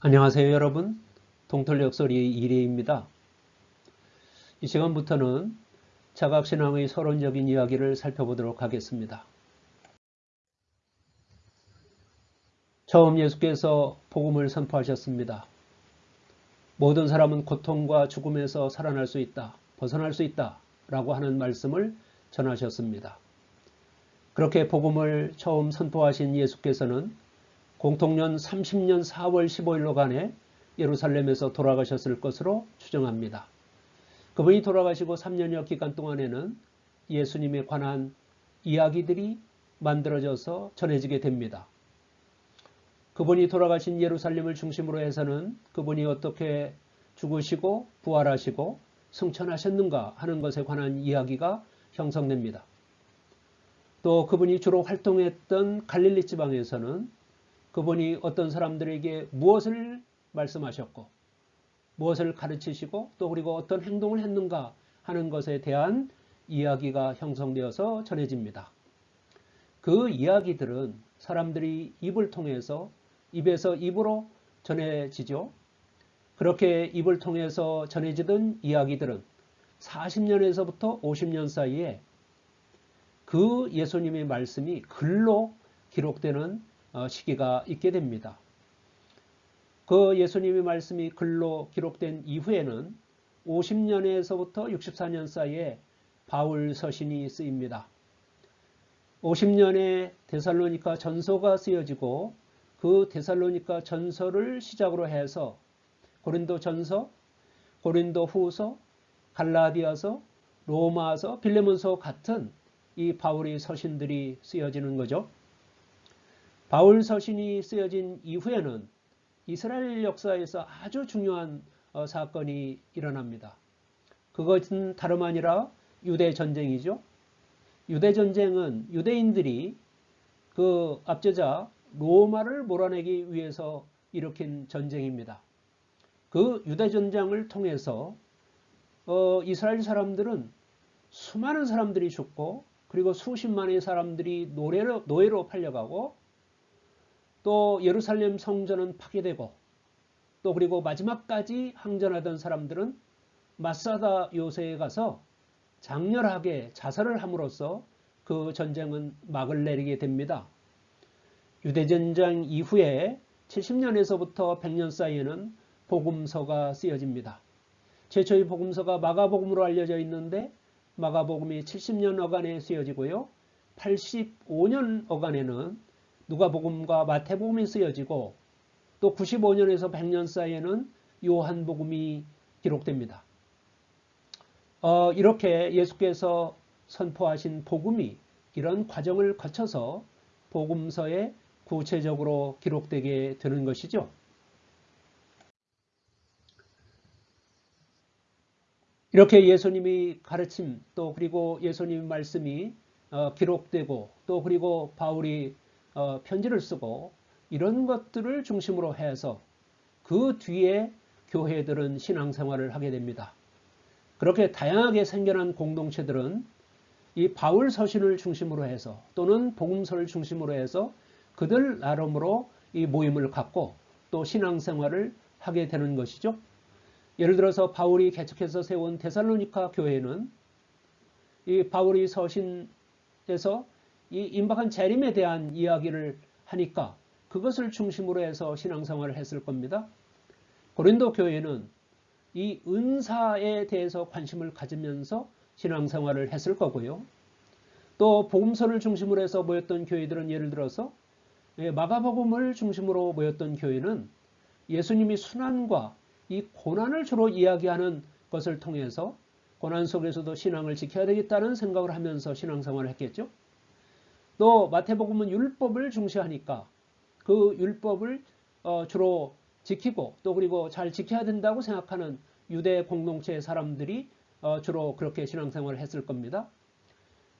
안녕하세요 여러분 동털역설이 이래입니다. 이 시간부터는 자각신앙의 서론적인 이야기를 살펴보도록 하겠습니다. 처음 예수께서 복음을 선포하셨습니다. 모든 사람은 고통과 죽음에서 살아날 수 있다, 벗어날 수 있다 라고 하는 말씀을 전하셨습니다. 그렇게 복음을 처음 선포하신 예수께서는 공통년 30년 4월 15일로 간에 예루살렘에서 돌아가셨을 것으로 추정합니다. 그분이 돌아가시고 3년여 기간 동안에는 예수님에 관한 이야기들이 만들어져서 전해지게 됩니다. 그분이 돌아가신 예루살렘을 중심으로 해서는 그분이 어떻게 죽으시고 부활하시고 승천하셨는가 하는 것에 관한 이야기가 형성됩니다. 또 그분이 주로 활동했던 갈릴리 지방에서는 그분이 어떤 사람들에게 무엇을 말씀하셨고 무엇을 가르치시고 또 그리고 어떤 행동을 했는가 하는 것에 대한 이야기가 형성되어서 전해집니다. 그 이야기들은 사람들이 입을 통해서 입에서 입으로 전해지죠. 그렇게 입을 통해서 전해지던 이야기들은 40년에서부터 50년 사이에 그 예수님의 말씀이 글로 기록되는 어, 시기가 있게 됩니다. 그 예수님의 말씀이 글로 기록된 이후에는 50년에서부터 64년 사이에 바울 서신이 쓰입니다. 50년에 데살로니카 전서가 쓰여지고 그 데살로니카 전서를 시작으로 해서 고린도 전서, 고린도 후서, 갈라디아서, 로마서, 빌레몬서 같은 이 바울의 서신들이 쓰여지는 거죠. 바울 서신이 쓰여진 이후에는 이스라엘 역사에서 아주 중요한 어, 사건이 일어납니다. 그것은 다름 아니라 유대 전쟁이죠. 유대 전쟁은 유대인들이 그 앞제자 로마를 몰아내기 위해서 일으킨 전쟁입니다. 그 유대 전쟁을 통해서 어, 이스라엘 사람들은 수많은 사람들이 죽고 그리고 수십만의 사람들이 노예로, 노예로 팔려가고 또 예루살렘 성전은 파괴되고 또 그리고 마지막까지 항전하던 사람들은 마사다 요새에 가서 장렬하게 자살을 함으로써 그 전쟁은 막을 내리게 됩니다. 유대전쟁 이후에 70년에서부터 100년 사이에는 복음서가 쓰여집니다. 최초의 복음서가 마가복음으로 알려져 있는데 마가복음이 70년 어간에 쓰여지고요. 85년 어간에는 누가복음과 마태복음이 쓰여지고 또 95년에서 100년 사이에는 요한복음이 기록됩니다. 어, 이렇게 예수께서 선포하신 복음이 이런 과정을 거쳐서 복음서에 구체적으로 기록되게 되는 것이죠. 이렇게 예수님이 가르침 또 그리고 예수님 말씀이 어, 기록되고 또 그리고 바울이 어, 편지를 쓰고 이런 것들을 중심으로 해서 그 뒤에 교회들은 신앙생활을 하게 됩니다. 그렇게 다양하게 생겨난 공동체들은 이 바울 서신을 중심으로 해서 또는 복음서를 중심으로 해서 그들 나름으로 이 모임을 갖고 또 신앙생활을 하게 되는 것이죠. 예를 들어서 바울이 개척해서 세운 데살로니카 교회는 이 바울이 서신에서 이 임박한 재림에 대한 이야기를 하니까 그것을 중심으로 해서 신앙생활을 했을 겁니다. 고린도 교회는 이 은사에 대해서 관심을 가지면서 신앙생활을 했을 거고요. 또 복음서를 중심으로 해서 모였던 교회들은 예를 들어서 예, 마가복음을 중심으로 모였던 교회는 예수님이 순환과 이 고난을 주로 이야기하는 것을 통해서 고난 속에서도 신앙을 지켜야 되겠다는 생각을 하면서 신앙생활을 했겠죠. 또 마태복음은 율법을 중시하니까 그 율법을 어 주로 지키고 또 그리고 잘 지켜야 된다고 생각하는 유대 공동체의 사람들이 어 주로 그렇게 신앙생활을 했을 겁니다.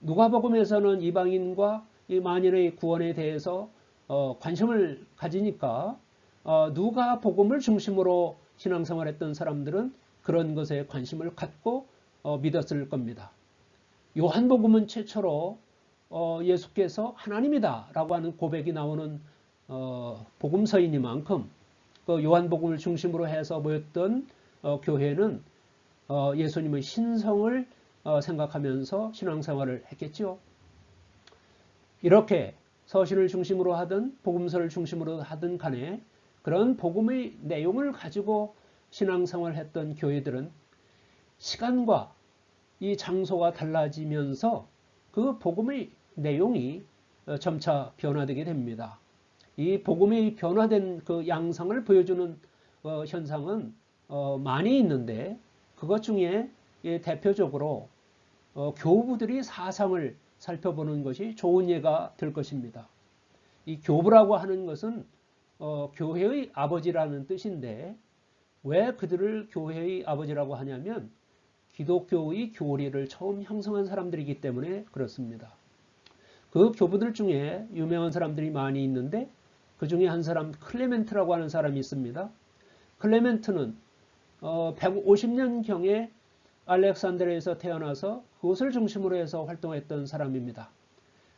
누가복음에서는 이방인과 이 만인의 구원에 대해서 어 관심을 가지니까 어 누가복음을 중심으로 신앙생활했던 사람들은 그런 것에 관심을 갖고 어 믿었을 겁니다. 요한복음은 최초로 어, 예수께서 하나님이다 라고 하는 고백이 나오는 어, 복음서이니만큼 그 요한복음을 중심으로 해서 모였던 어, 교회는 어, 예수님의 신성을 어, 생각하면서 신앙생활을 했겠죠. 이렇게 서신을 중심으로 하든 복음서를 중심으로 하든 간에 그런 복음의 내용을 가지고 신앙생활을 했던 교회들은 시간과 이 장소가 달라지면서 그 복음의 내용이 어, 점차 변화되게 됩니다. 이 복음이 변화된 그 양상을 보여주는 어, 현상은 어, 많이 있는데 그것 중에 예, 대표적으로 어, 교부들이 사상을 살펴보는 것이 좋은 예가 될 것입니다. 이 교부라고 하는 것은 어, 교회의 아버지라는 뜻인데 왜 그들을 교회의 아버지라고 하냐면 기독교의 교리를 처음 형성한 사람들이기 때문에 그렇습니다. 그 교부들 중에 유명한 사람들이 많이 있는데 그 중에 한 사람 클레멘트라고 하는 사람이 있습니다. 클레멘트는 어, 150년경에 알렉산드리아에서 태어나서 그것을 중심으로 해서 활동했던 사람입니다.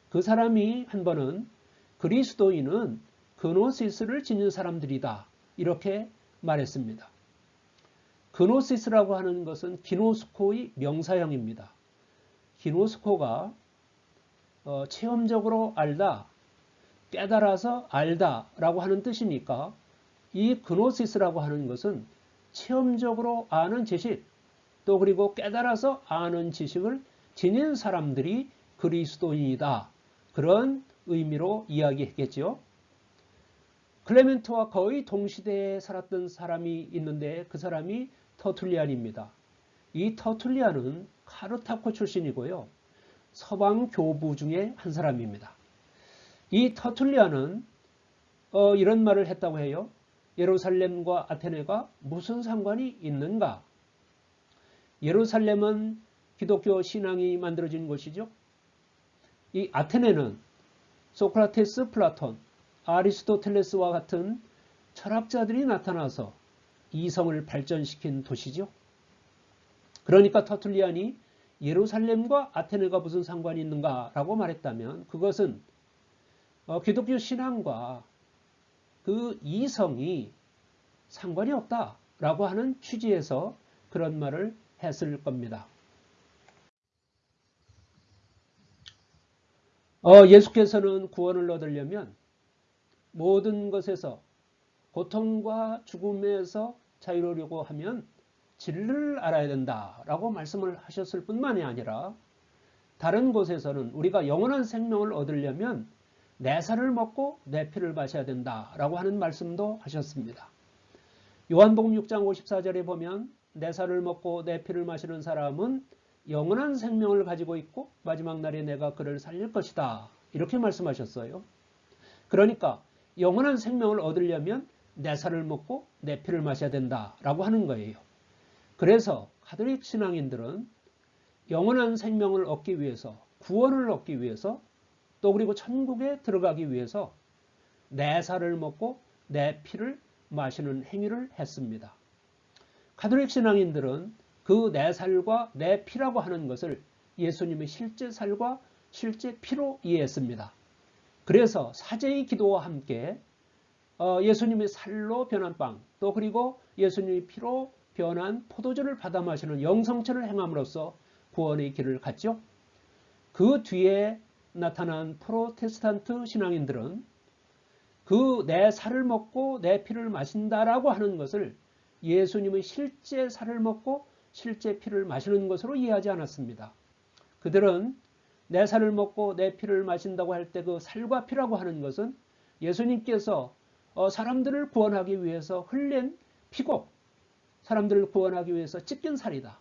그 사람이 한 번은 그리스도인은 그노시스를 지닌 사람들이다. 이렇게 말했습니다. 그노시스라고 하는 것은 기노스코의 명사형입니다. 기노스코가 어, 체험적으로 알다, 깨달아서 알다 라고 하는 뜻이니까 이 그노시스라고 하는 것은 체험적으로 아는 지식, 또 그리고 깨달아서 아는 지식을 지닌 사람들이 그리스도인이다. 그런 의미로 이야기했겠죠. 클레멘트와 거의 동시대에 살았던 사람이 있는데 그 사람이 터툴리안입니다. 이 터툴리안은 카르타코 출신이고요. 서방 교부 중에 한 사람입니다. 이 터툴리안은 어, 이런 말을 했다고 해요. 예루살렘과 아테네가 무슨 상관이 있는가? 예루살렘은 기독교 신앙이 만들어진 곳이죠. 이 아테네는 소크라테스, 플라톤, 아리스토텔레스와 같은 철학자들이 나타나서 이성을 발전시킨 도시죠. 그러니까 터툴리안이 예루살렘과 아테네가 무슨 상관이 있는가 라고 말했다면 그것은 어, 기독교 신앙과 그 이성이 상관이 없다 라고 하는 취지에서 그런 말을 했을 겁니다. 어, 예수께서는 구원을 얻으려면 모든 것에서 고통과 죽음에서 자유로우려고 하면 진리를 알아야 된다라고 말씀을 하셨을 뿐만이 아니라 다른 곳에서는 우리가 영원한 생명을 얻으려면 내 살을 먹고 내 피를 마셔야 된다라고 하는 말씀도 하셨습니다. 요한복음 6장 54절에 보면 내 살을 먹고 내 피를 마시는 사람은 영원한 생명을 가지고 있고 마지막 날에 내가 그를 살릴 것이다. 이렇게 말씀하셨어요. 그러니까 영원한 생명을 얻으려면 내 살을 먹고 내 피를 마셔야 된다라고 하는 거예요. 그래서 카톨릭 신앙인들은 영원한 생명을 얻기 위해서 구원을 얻기 위해서 또 그리고 천국에 들어가기 위해서 내 살을 먹고 내 피를 마시는 행위를 했습니다. 카톨릭 신앙인들은 그 내 살과 내 피라고 하는 것을 예수님의 실제 살과 실제 피로 이해했습니다. 그래서 사제의 기도와 함께 어, 예수님의 살로 변한 빵, 또 그리고 예수님의 피로 변한 포도주를 받아 마시는 영성체를 행함으로써 구원의 길을 갔죠. 그 뒤에 나타난 프로테스탄트 신앙인들은 그 내 살을 먹고 내 피를 마신다라고 하는 것을 예수님의 실제 살을 먹고 실제 피를 마시는 것으로 이해하지 않았습니다. 그들은 내 살을 먹고 내 피를 마신다고 할 때 그 살과 피라고 하는 것은 예수님께서 어, 사람들을 구원하기 위해서 흘린 피고 사람들을 구원하기 위해서 찢긴 살이다.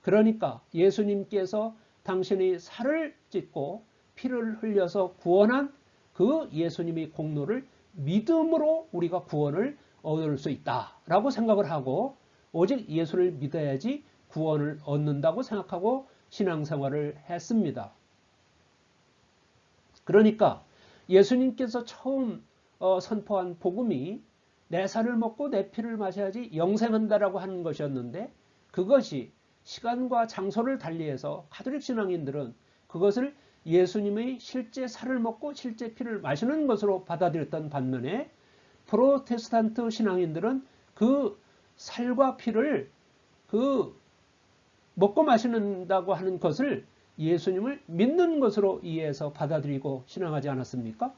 그러니까 예수님께서 당신의 살을 찢고 피를 흘려서 구원한 그 예수님의 공로를 믿음으로 우리가 구원을 얻을 수 있다라고 생각을 하고 오직 예수를 믿어야지 구원을 얻는다고 생각하고 신앙생활을 했습니다. 그러니까 예수님께서 처음 어, 선포한 복음이 내 살을 먹고 내 피를 마셔야지 영생한다라고 하는 것이었는데 그것이 시간과 장소를 달리해서 카톨릭 신앙인들은 그것을 예수님의 실제 살을 먹고 실제 피를 마시는 것으로 받아들였던 반면에 프로테스탄트 신앙인들은 그 살과 피를 그 먹고 마시는다고 하는 것을 예수님을 믿는 것으로 이해해서 받아들이고 신앙하지 않았습니까?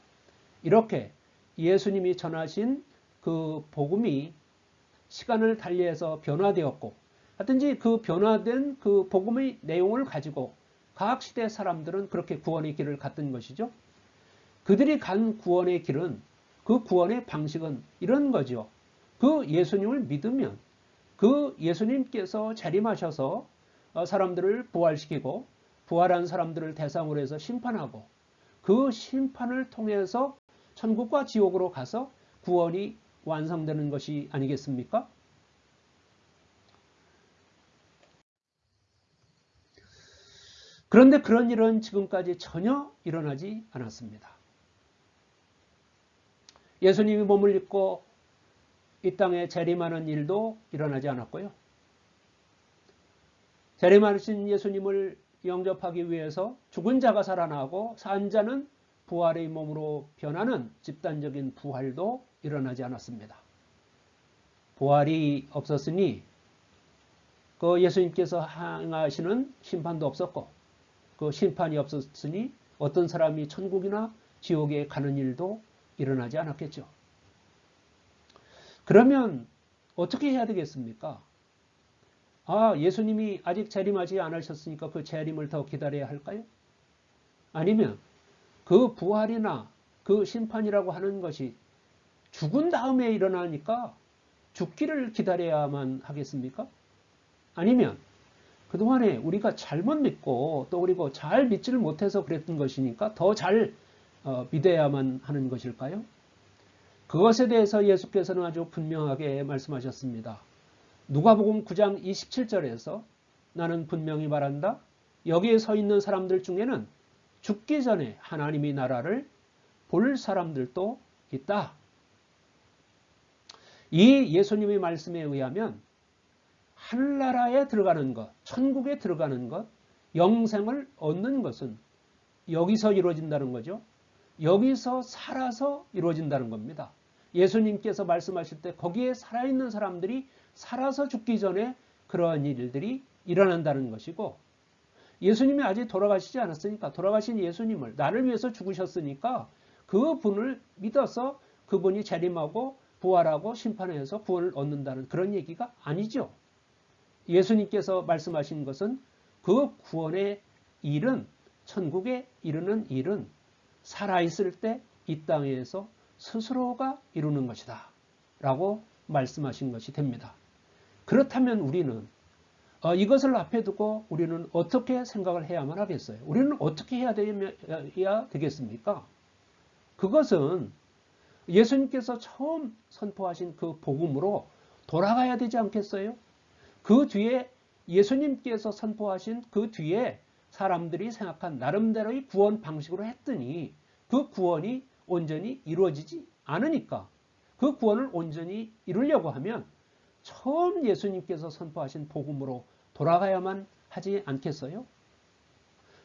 이렇게 예수님이 전하신 그 복음이 시간을 달리해서 변화되었고 하든지 그 변화된 그 복음의 내용을 가지고 각 시대 사람들은 그렇게 구원의 길을 갔던 것이죠. 그들이 간 구원의 길은 그 구원의 방식은 이런 거죠. 그 예수님을 믿으면 그 예수님께서 재림하셔서 어, 사람들을 부활시키고 부활한 사람들을 대상으로 해서 심판하고 그 심판을 통해서 천국과 지옥으로 가서 구원이 완성되는 것이 아니겠습니까? 그런데 그런 일은 지금까지 전혀 일어나지 않았습니다. 예수님이 몸을 입고 이 땅에 재림하는 일도 일어나지 않았고요. 재림하신 예수님을 영접하기 위해서 죽은 자가 살아나고 산 자는 부활의 몸으로 변하는 집단적인 부활도 일어나지 않았습니다. 부활이 없었으니 그 예수님께서 행하시는 심판도 없었고 그 심판이 없었으니 어떤 사람이 천국이나 지옥에 가는 일도 일어나지 않았겠죠. 그러면 어떻게 해야 되겠습니까? 아, 예수님이 아직 재림하지 않으셨으니까 그 재림을 더 기다려야 할까요? 아니면 그 부활이나 그 심판이라고 하는 것이 죽은 다음에 일어나니까 죽기를 기다려야만 하겠습니까? 아니면 그동안에 우리가 잘못 믿고 또 그리고 잘 믿지를 못해서 그랬던 것이니까 더잘 어, 믿어야만 하는 것일까요? 그것에 대해서 예수께서는 아주 분명하게 말씀하셨습니다. 누가복음 9장 27절에서 나는 분명히 말한다. 여기에 서 있는 사람들 중에는 죽기 전에 하나님의 나라를 볼 사람들도 있다. 이 예수님의 말씀에 의하면 하늘나라에 들어가는 것, 천국에 들어가는 것, 영생을 얻는 것은 여기서 이루어진다는 거죠. 여기서 살아서 이루어진다는 겁니다. 예수님께서 말씀하실 때 거기에 살아있는 사람들이 살아서 죽기 전에 그러한 일들이 일어난다는 것이고 예수님이 아직 돌아가시지 않았으니까 돌아가신 예수님을 나를 위해서 죽으셨으니까 그 분을 믿어서 그분이 재림하고 부활하고 심판해서 구원을 얻는다는 그런 얘기가 아니죠. 예수님께서 말씀하신 것은 그 구원의 일은 천국에 이르는 일은 살아있을 때 이 땅에서 스스로가 이루는 것이다. 라고 말씀하신 것이 됩니다. 그렇다면 우리는 어, 이것을 앞에 두고 우리는 어떻게 생각을 해야만 하겠어요? 우리는 어떻게 해야, 되겠습니까? 그것은 예수님께서 처음 선포하신 그 복음으로 돌아가야 되지 않겠어요? 그 뒤에 예수님께서 선포하신 그 뒤에 사람들이 생각한 나름대로의 구원 방식으로 했더니 그 구원이 온전히 이루어지지 않으니까 그 구원을 온전히 이루려고 하면 처음 예수님께서 선포하신 복음으로 돌아가야만 하지 않겠어요?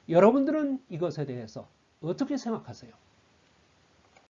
여러분들은 이것에 대해서 어떻게 생각하세요?